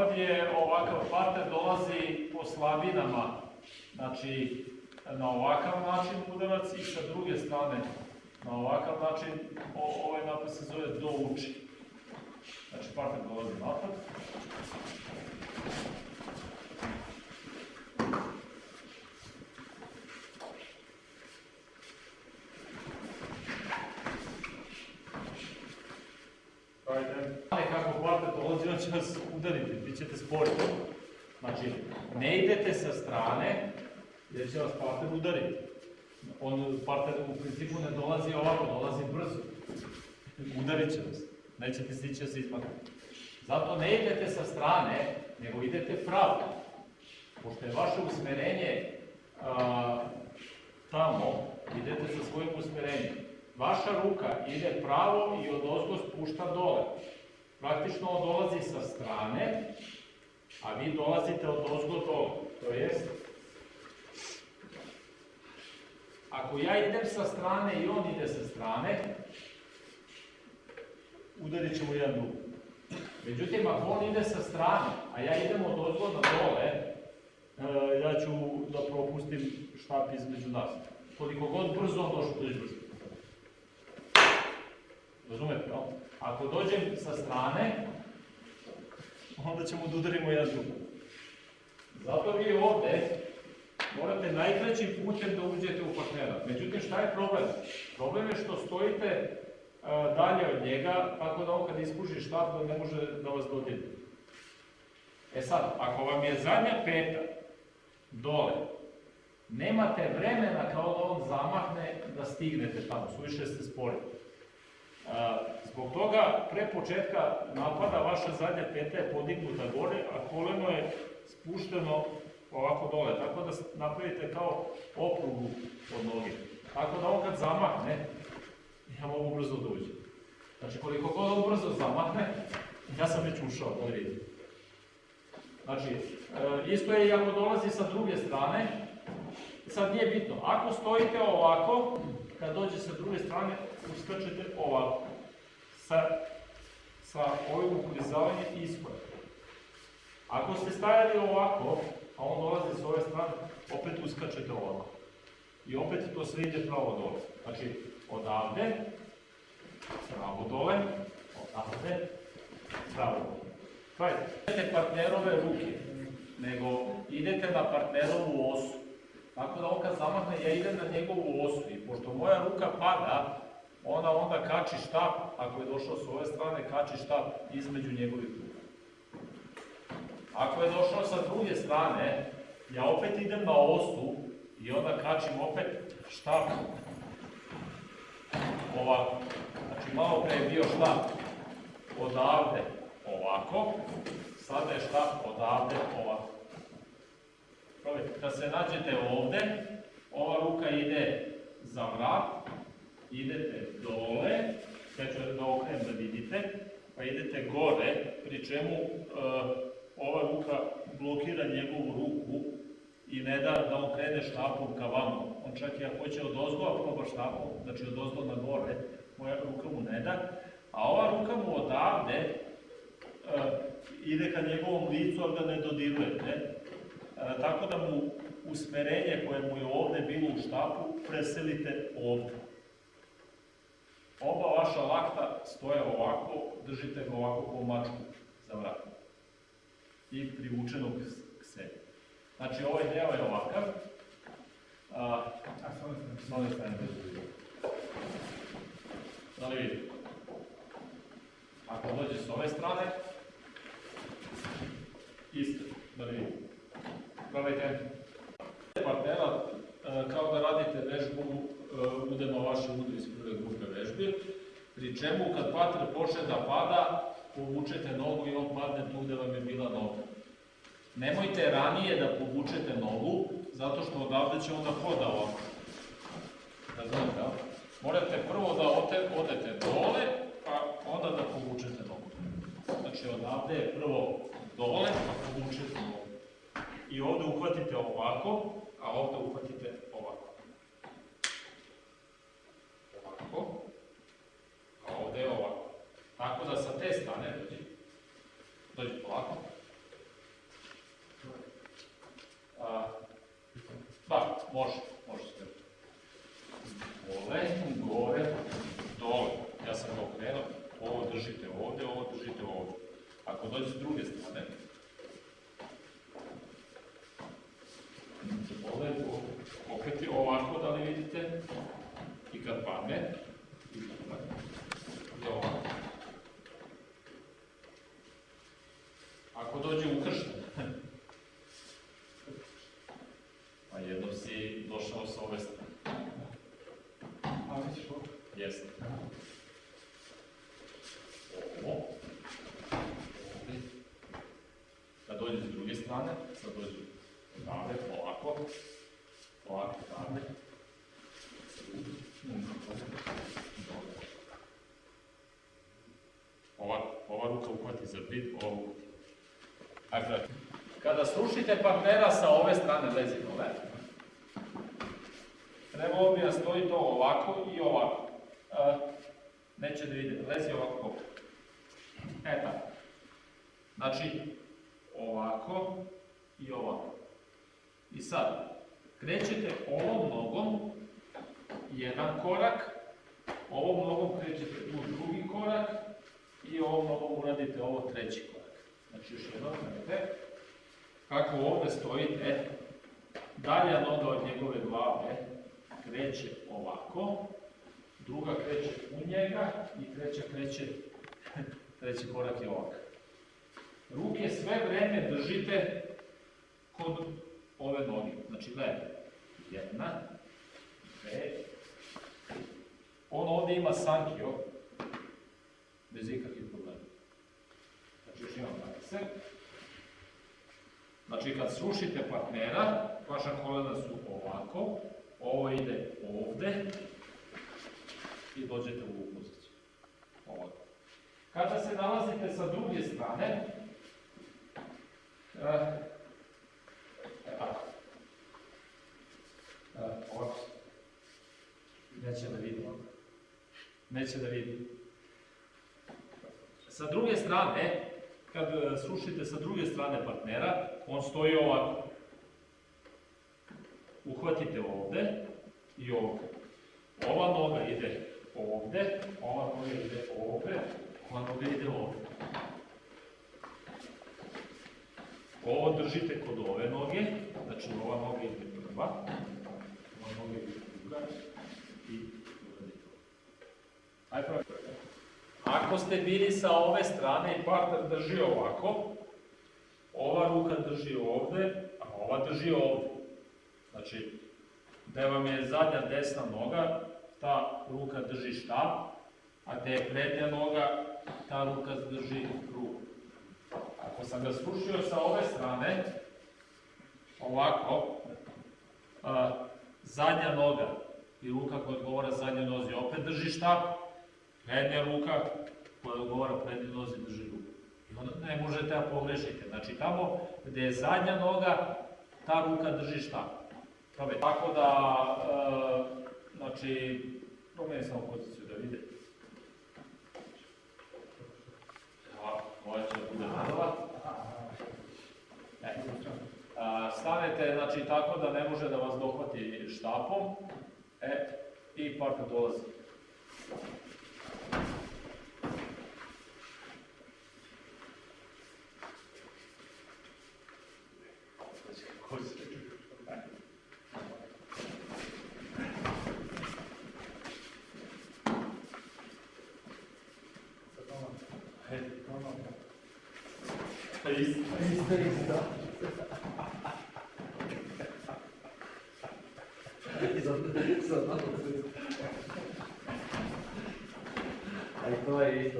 Je ovakav parter dolazi po slabinama, znači na ovakav način udarac i sa druge strane na ovakav način o, ovaj napad se zove do uči. Znači parter dolazi napad. Ajde. Kako parter dolazi, on će vas udariti, vi ćete sporiti. Znači, ne idete sa strane, jer će vas parter udariti. On, parter u principu ne dolazi ovako, dolazi brzo. Udarit će vas. Nećete stići da se izmaknete. Zato ne idete sa strane, nego idete pravo. Pošto je vaše usmerenje a, tamo, idete sa svojim usmerenjem. Vaša ruka ide pravo i od ozgo spušta dole. Praktično on dolazi sa strane, a vi dolazite od ozgo dole. To jest, ako ja idem sa strane i on ide sa strane, udarit ćemo jedan drug. Međutim, ako on ide sa strane, a ja idem od ozgo na dole, e, ja ću da propustim štap između nas. Koliko god brzo on došao, dođe brzo. Razumete, jel? Ako dođem sa strane, onda ćemo da udarimo jedan drugog. Zato vi ovde morate najkraćim putem da uđete u partnera. Međutim, šta je problem? Problem je što stojite a, dalje od njega, tako da on kad ispuži štap, da ne može da vas dodirne. E sad, ako vam je zadnja peta dole, nemate vremena kao da on zamahne da stignete tamo, suviše ste spori. Zbog toga, pre početka napada, vaša zadnja peta je podignuta gore, a koleno je spušteno ovako dole, tako da napravite kao oprugu od noge. Tako da on kad zamahne, ja mogu brzo da uđem. Znači, koliko god on brzo zamahne, ja sam već ušao, da vidite. Znači, e, isto je i ako dolazi sa druge strane, sad nije bitno, ako stojite ovako, kad dođe sa druge strane, uskačete ovako sa, sa ovim uklizavanjem iskorak. Ako ste stajali ovako, a on dolazi s ove strane, opet uskačete ovako. I opet to sve ide pravo dole. Znači, odavde, pravo dole, odavde, pravo dole. Gledajte, idete partnerove ruke, nego idete na partnerovu osu. Tako da on kad zamahne, ja idem na njegovu osu i pošto moja ruka pada, ona onda kači štap, ako je došao s ove strane, kači štap između njegovih ruka. Ako je došao sa druge strane, ja opet idem na osu i onda kačim opet štap ovako. Znači malo pre je bio štap odavde ovako, sada je štap odavde ovako. Kad se nađete ovde, ova ruka ide za vrat, idete dole, ja ću da okrenem da vidite, pa idete gore, pri čemu e, ova ruka blokira njegovu ruku i ne da da on krene štapom ka vama. On čak i ako hoće od ozgo, a proba štapom, znači od ozgo na gore, moja ruka mu ne da, a ova ruka mu odavde e, ide ka njegovom licu, ali ga ne dodirujete, tako da mu usmerenje koje mu je ovde bilo u štapu preselite ovde. Oba vaša lakta stoje ovako, držite ga ovako po mačku za vrat. I privučenog k sebi. Znači ovaj deo je ovakav. A, a s ove strane bez. Da li vidite? Ako dođe s ove strane, isto, da li vidite. Probajte. Partnera, kao da radite vežbu udemo vaše udri iz prve grupe vežbi, pri čemu kad pater počne da pada, povučete nogu i on padne tu gde vam je bila noga. Nemojte ranije da povučete nogu, zato što odavde će onda hoda ovako. Razumete, ja? Morate prvo da odete dole, pa onda da povučete nogu. Znači odavde je prvo dole, pa povučete nogu. I ovde uhvatite ovako, a ovde uhvatite. Ovako. Tako da sa te strane dođi, dođi polako. A, da, može, može se. Dole, gore, dole. Ja sam ga okrenuo, ovo držite ovde, ovo držite ovde. Ako dođe s druge strane, dole, okret ovako da li vidite, i kad padne, Jeste. Ovo. Ovdje. Kad dođe s druge strane, sad dođe odavde, ovako. Ovako, odavde. Ova, ova ruka uhvati za bit, ova uhvati. Dakle, kada slušite partnera sa ove strane lezinove, trebalo bi da stoji to ovako i ovako. Neće da vide, lezi ovako. E tako. Znači, ovako i ovako. I sad, krećete ovom nogom jedan korak, ovom nogom krećete u drugi korak i ovom nogom uradite ovo treći korak. Znači, još jednom gledajte. Kako ovdje stojite, dalja noga od njegove glave kreće ovako, druga kreće u njega i treća kreće, treći korak je ovak. Ruke sve vreme držite kod ove noge. Znači, gledajte, jedna, dve. On ovdje ima sankio, bez ikakvih problema. Znači, još imam prakse. Znači, kad slušite partnera, vaša kolena su ovako, ovo ide ovde dođete u ovu poziciju. Ovako. Kada se nalazite sa druge strane, e. Eh, ovako. Neće da vidi. Neće da vidi. Sa druge strane, kad slušite sa druge strane partnera, on stoji ovako uhvatite ovde i ovde. Ova noga ide ovde, ova noga ide ovde, ova noga ide ovde. Ovo držite kod ove noge, znači ova noga ide prva, ova noga ide druga i uradite ovo. Ajde prvo. Ako ste bili sa ove strane i partner drži ovako, ova ruka drži ovde, a ova drži ovde. Znači, gde vam je zadnja desna noga, ta ruka drži štap, a gde je prednja noga, ta ruka drži ruku. Ako sam ga slušio sa ove strane, ovako, a, zadnja noga i ruka koja odgovara zadnjoj nozi opet drži štap, prednja ruka koja odgovara prednjoj nozi drži ruku. I onda ne možete da pogrešite. Znači, tamo gde je zadnja noga, ta ruka drži. Probaj. Tako da, samo poziciju da vide. Ovako, moja će da bude nadova. E, a, stanete, znači, tako da ne može da vas dohvati štapom. E, i partner dolazi. Ko se- E, to je isto. Isto, isto. Za, za malo se- Aj to je